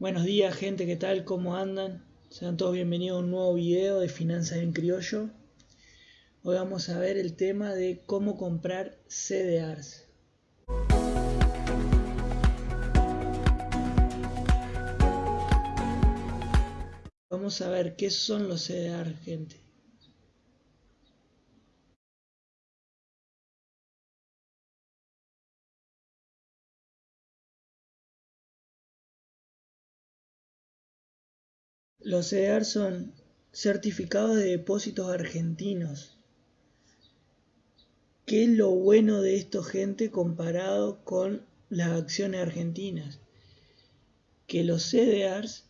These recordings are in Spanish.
Buenos días gente, ¿qué tal? ¿Cómo andan? Sean todos bienvenidos a un nuevo video de Finanzas en Criollo. Hoy vamos a ver el tema de cómo comprar CDRs. Vamos a ver qué son los CDRs, gente. Los CDR son certificados de depósitos argentinos. ¿Qué es lo bueno de esto, gente, comparado con las acciones argentinas? Que los CDRs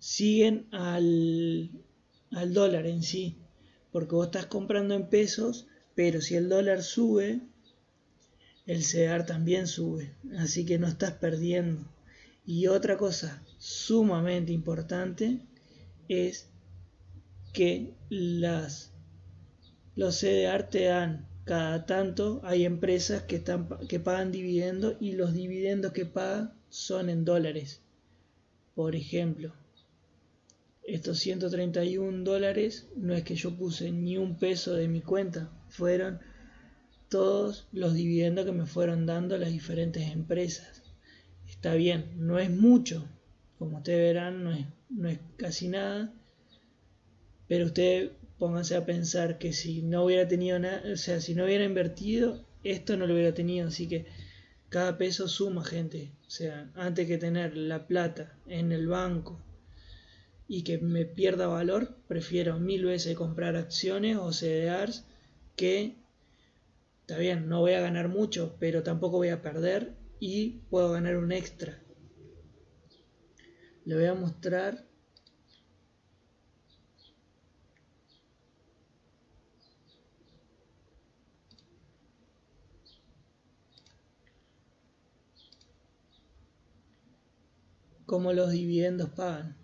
siguen al, al dólar en sí, porque vos estás comprando en pesos, pero si el dólar sube, el CDR también sube, así que no estás perdiendo. Y otra cosa sumamente importante es que las, los CDR te dan cada tanto, hay empresas que, que pagan dividendos y los dividendos que pagan son en dólares. Por ejemplo, estos 131 dólares no es que yo puse ni un peso de mi cuenta, fueron todos los dividendos que me fueron dando las diferentes empresas. Está bien, no es mucho, como ustedes verán, no es, no es casi nada, pero ustedes pónganse a pensar que si no hubiera tenido nada, o sea, si no hubiera invertido, esto no lo hubiera tenido, así que cada peso suma, gente. O sea, antes que tener la plata en el banco y que me pierda valor, prefiero mil veces comprar acciones o CDRs que, está bien, no voy a ganar mucho, pero tampoco voy a perder y puedo ganar un extra. Le voy a mostrar cómo los dividendos pagan.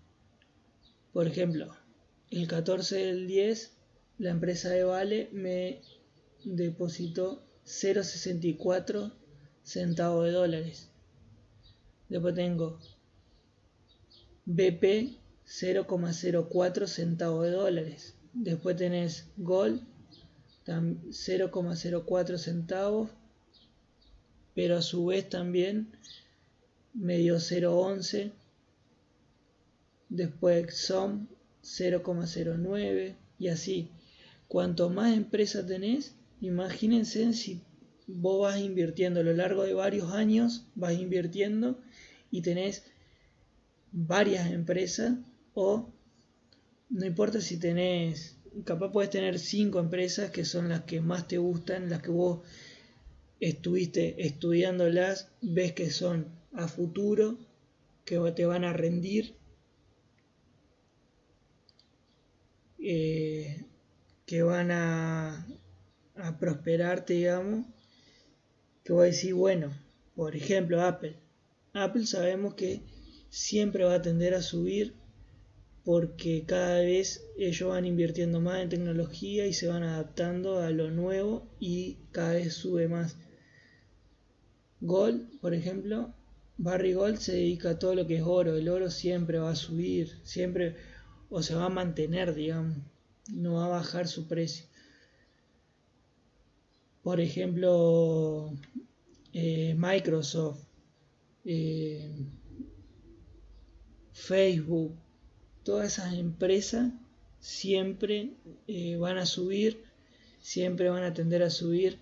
Por ejemplo, el 14 del 10 la empresa de Vale me depositó 0.64 centavos de dólares. Después tengo BP 0,04 centavos de dólares. Después tenés Gold 0,04 centavos, pero a su vez también medio 0,11. Después SOM 0,09 y así. Cuanto más empresas tenés, imagínense si vos vas invirtiendo a lo largo de varios años, vas invirtiendo y tenés varias empresas o no importa si tenés, capaz puedes tener cinco empresas que son las que más te gustan, las que vos estuviste estudiándolas, ves que son a futuro, que te van a rendir, eh, que van a, a prosperarte, digamos que voy a decir, bueno, por ejemplo, Apple. Apple sabemos que siempre va a tender a subir porque cada vez ellos van invirtiendo más en tecnología y se van adaptando a lo nuevo y cada vez sube más. Gold, por ejemplo, Barry Gold se dedica a todo lo que es oro. El oro siempre va a subir, siempre o se va a mantener, digamos, no va a bajar su precio por ejemplo, eh, Microsoft, eh, Facebook, todas esas empresas siempre eh, van a subir, siempre van a tender a subir.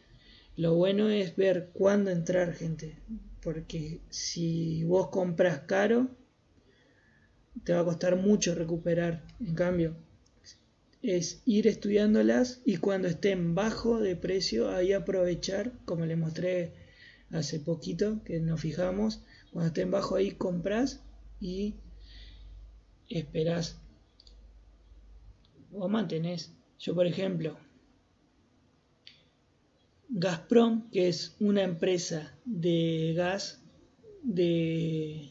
Lo bueno es ver cuándo entrar, gente, porque si vos compras caro, te va a costar mucho recuperar. En cambio, es ir estudiándolas y cuando estén bajo de precio ahí aprovechar, como les mostré hace poquito que nos fijamos, cuando estén bajo ahí compras y esperás o mantenés. Yo por ejemplo, Gazprom, que es una empresa de gas de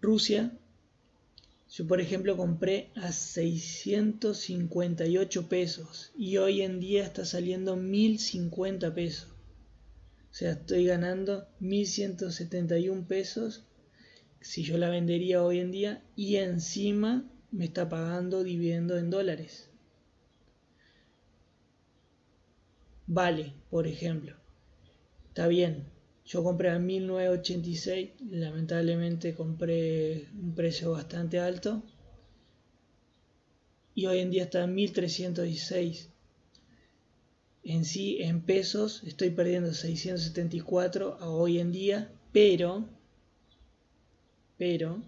Rusia, yo, por ejemplo, compré a 658 pesos y hoy en día está saliendo 1050 pesos. O sea, estoy ganando 1171 pesos si yo la vendería hoy en día y encima me está pagando dividendo en dólares. Vale, por ejemplo. Está bien, yo compré a 1986, lamentablemente compré un precio bastante alto y hoy en día está en 1316. En sí, en pesos, estoy perdiendo 674 a hoy en día, pero, pero,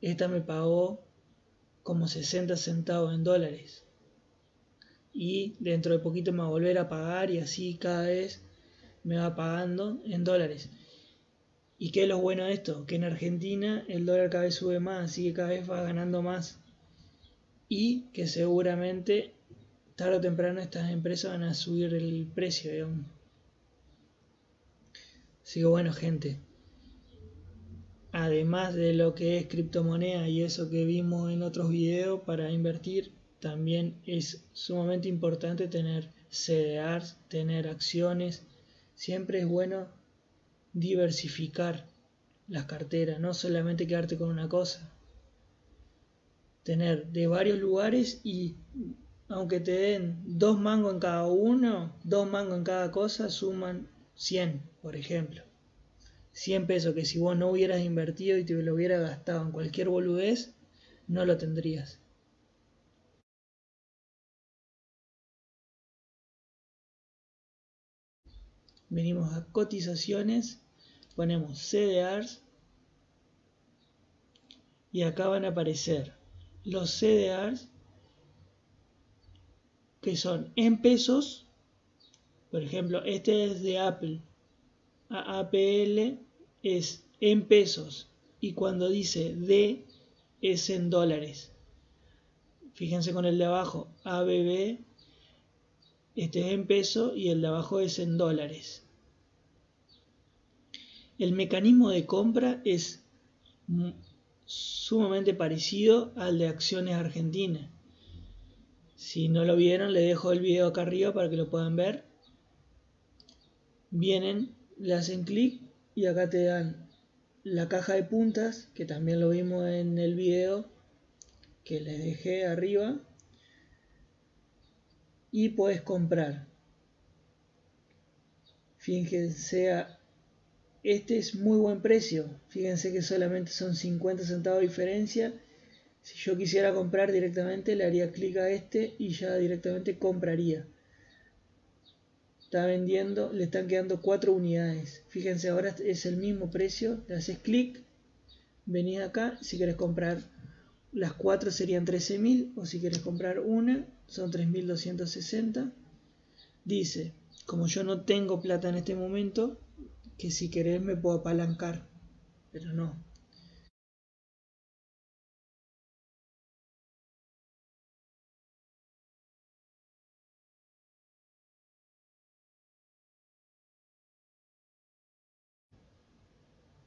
esta me pagó como 60 centavos en dólares. Y dentro de poquito me va a volver a pagar y así cada vez me va pagando en dólares. ¿Y qué es lo bueno de esto? Que en Argentina el dólar cada vez sube más, así que cada vez va ganando más. Y que seguramente tarde o temprano estas empresas van a subir el precio, digamos. Así que bueno, gente. Además de lo que es criptomoneda y eso que vimos en otros videos para invertir, también es sumamente importante tener CDRs, tener acciones, Siempre es bueno diversificar las carteras, no solamente quedarte con una cosa. Tener de varios lugares y aunque te den dos mangos en cada uno, dos mangos en cada cosa, suman 100, por ejemplo. 100 pesos que si vos no hubieras invertido y te lo hubieras gastado en cualquier boludez, no lo tendrías. Venimos a cotizaciones, ponemos CDRs y acá van a aparecer los CDRs que son en pesos, por ejemplo, este es de Apple, APL es en pesos y cuando dice D es en dólares. Fíjense con el de abajo, ABB este es en peso y el de abajo es en dólares. El mecanismo de compra es sumamente parecido al de acciones argentinas. Si no lo vieron, le dejo el video acá arriba para que lo puedan ver. Vienen, le hacen clic y acá te dan la caja de puntas, que también lo vimos en el video que les dejé arriba y puedes comprar. Fíjense, este es muy buen precio. Fíjense que solamente son 50 centavos de diferencia. Si yo quisiera comprar directamente, le haría clic a este y ya directamente compraría. Está vendiendo, le están quedando 4 unidades. Fíjense, ahora es el mismo precio. Le haces clic, venís acá. Si quieres comprar las 4 serían 13.000 o si quieres comprar una son 3.260. Dice, como yo no tengo plata en este momento, que si querés me puedo apalancar, pero no.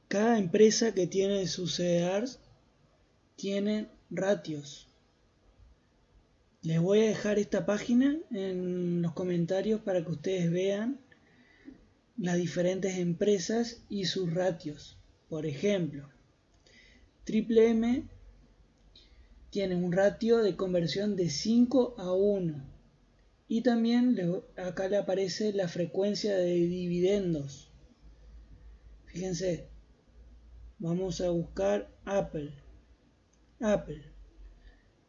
Cada empresa que tiene sus CDRs tiene ratios. Les voy a dejar esta página en los comentarios para que ustedes vean las diferentes empresas y sus ratios. Por ejemplo, Triple M tiene un ratio de conversión de 5 a 1. Y también acá le aparece la frecuencia de dividendos. Fíjense, vamos a buscar Apple. Apple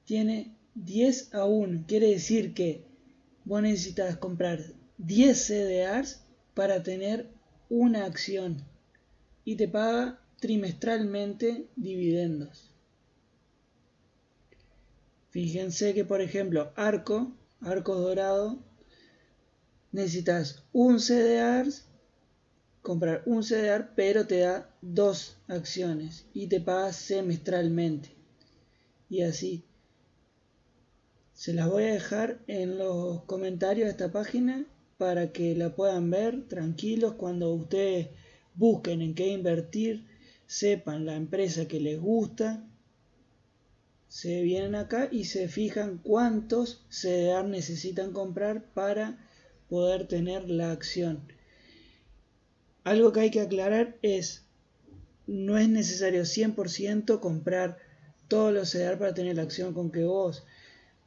tiene 10 a 1. Quiere decir que vos necesitas comprar 10 CDRs para tener una acción y te paga trimestralmente dividendos. Fíjense que por ejemplo Arco, Arco Dorado, necesitas un CDR, comprar un CDR, pero te da dos acciones y te paga semestralmente. Y así se las voy a dejar en los comentarios de esta página para que la puedan ver tranquilos cuando ustedes busquen en qué invertir, sepan la empresa que les gusta, se vienen acá y se fijan cuántos CDR necesitan comprar para poder tener la acción. Algo que hay que aclarar es no es necesario 100% comprar todos los CDR para tener la acción con que vos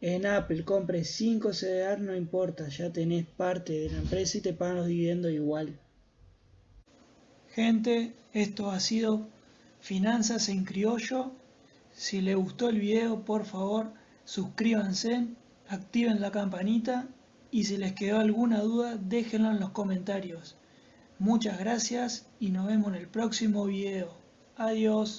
en Apple compres 5 CDR, no importa, ya tenés parte de la empresa y te pagan los dividendos igual. Gente, esto ha sido Finanzas en Criollo. Si les gustó el video, por favor, suscríbanse, activen la campanita y si les quedó alguna duda, déjenlo en los comentarios. Muchas gracias y nos vemos en el próximo video. Adiós.